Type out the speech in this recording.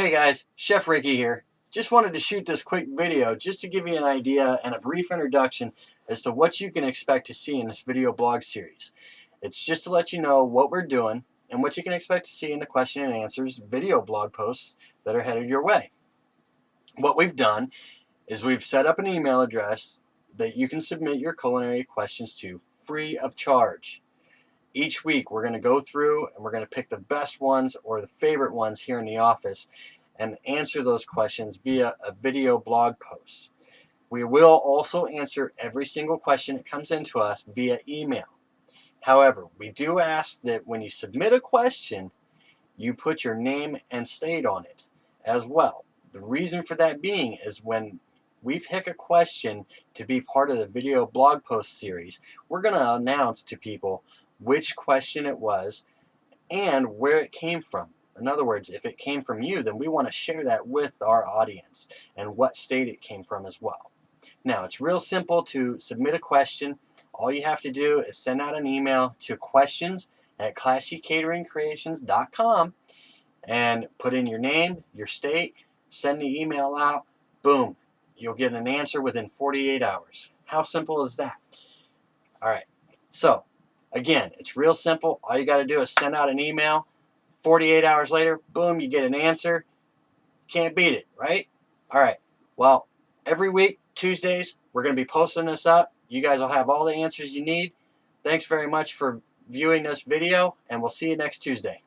Hey guys, Chef Ricky here. Just wanted to shoot this quick video just to give you an idea and a brief introduction as to what you can expect to see in this video blog series. It's just to let you know what we're doing and what you can expect to see in the question and answers video blog posts that are headed your way. What we've done is we've set up an email address that you can submit your culinary questions to free of charge. Each week we're going to go through and we're going to pick the best ones or the favorite ones here in the office and answer those questions via a video blog post. We will also answer every single question that comes into us via email. However, we do ask that when you submit a question, you put your name and state on it as well. The reason for that being is when we pick a question to be part of the video blog post series, we're going to announce to people which question it was and where it came from. In other words, if it came from you, then we want to share that with our audience and what state it came from as well. Now, it's real simple to submit a question. All you have to do is send out an email to questions at classycateringcreations.com and put in your name, your state, send the email out, boom, you'll get an answer within 48 hours. How simple is that? All right, so again, it's real simple. All you got to do is send out an email. 48 hours later, boom, you get an answer. Can't beat it, right? All right, well, every week, Tuesdays, we're going to be posting this up. You guys will have all the answers you need. Thanks very much for viewing this video, and we'll see you next Tuesday.